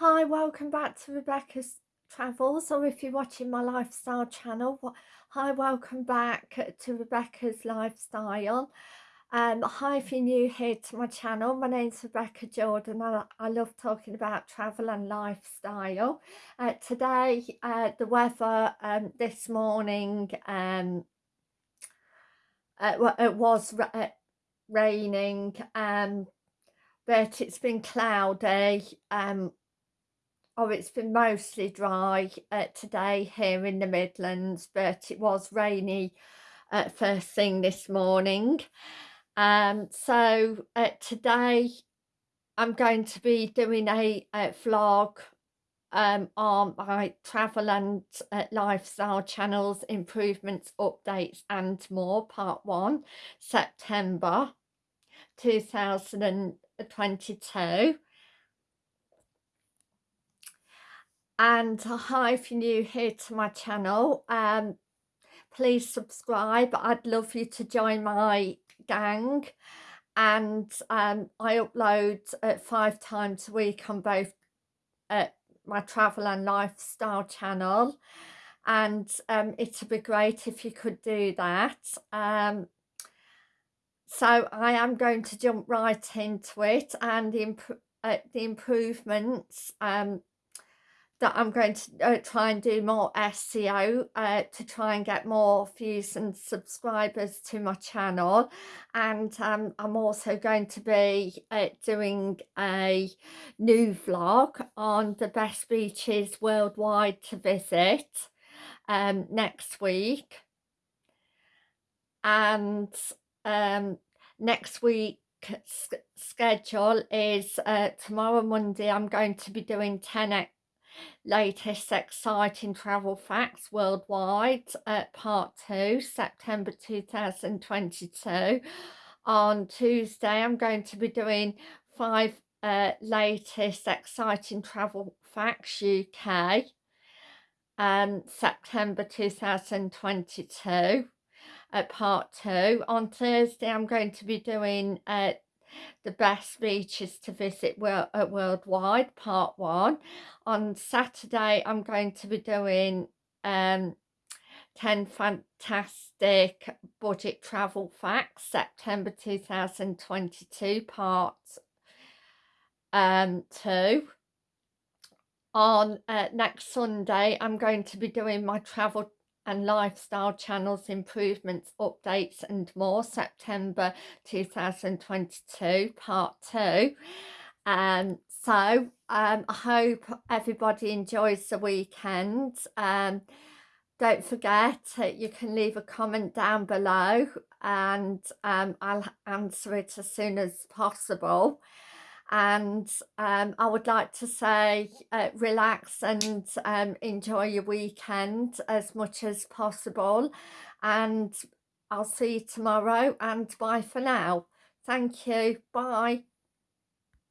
Hi, welcome back to Rebecca's Travels, or if you're watching my lifestyle channel, hi, welcome back to Rebecca's Lifestyle. Um, hi, if you're new here to my channel, my name's Rebecca Jordan. I, I love talking about travel and lifestyle. Uh, today, uh, the weather um, this morning, um, uh, it was uh, raining, um, but it's been cloudy. Um, Oh, it's been mostly dry uh, today here in the Midlands, but it was rainy uh, first thing this morning. Um, so uh, today I'm going to be doing a, a vlog um, on my travel and uh, lifestyle channels, improvements, updates and more, part one, September 2022. And hi if you're new here to my channel um please subscribe. I'd love you to join my gang and um i upload uh, five times a week on both uh, my travel and lifestyle channel and um it'd be great if you could do that. Um so i am going to jump right into it and the, imp uh, the improvements um that I'm going to uh, try and do more SEO uh, to try and get more views and subscribers to my channel. And um, I'm also going to be uh, doing a new vlog on the best beaches worldwide to visit um, next week. And um, next week schedule is uh, tomorrow Monday I'm going to be doing 10 latest exciting travel facts worldwide at part 2 September 2022 on Tuesday I'm going to be doing five uh, latest exciting travel facts UK um, September 2022 at part 2 on Thursday I'm going to be doing uh, the best beaches to visit world, worldwide part one. On saturday i'm going to be doing um 10 fantastic budget travel facts september 2022 part um two. On uh, next sunday i'm going to be doing my travel and lifestyle channels improvements updates and more. September 2022 part 2 um so um I hope everybody enjoys the weekend. Um don't forget uh, you can leave a comment down below and um, I'll answer it as soon as possible and um, I would like to say uh, relax and um, enjoy your weekend as much as possible and I'll see you tomorrow and bye for now. Thank you. Bye.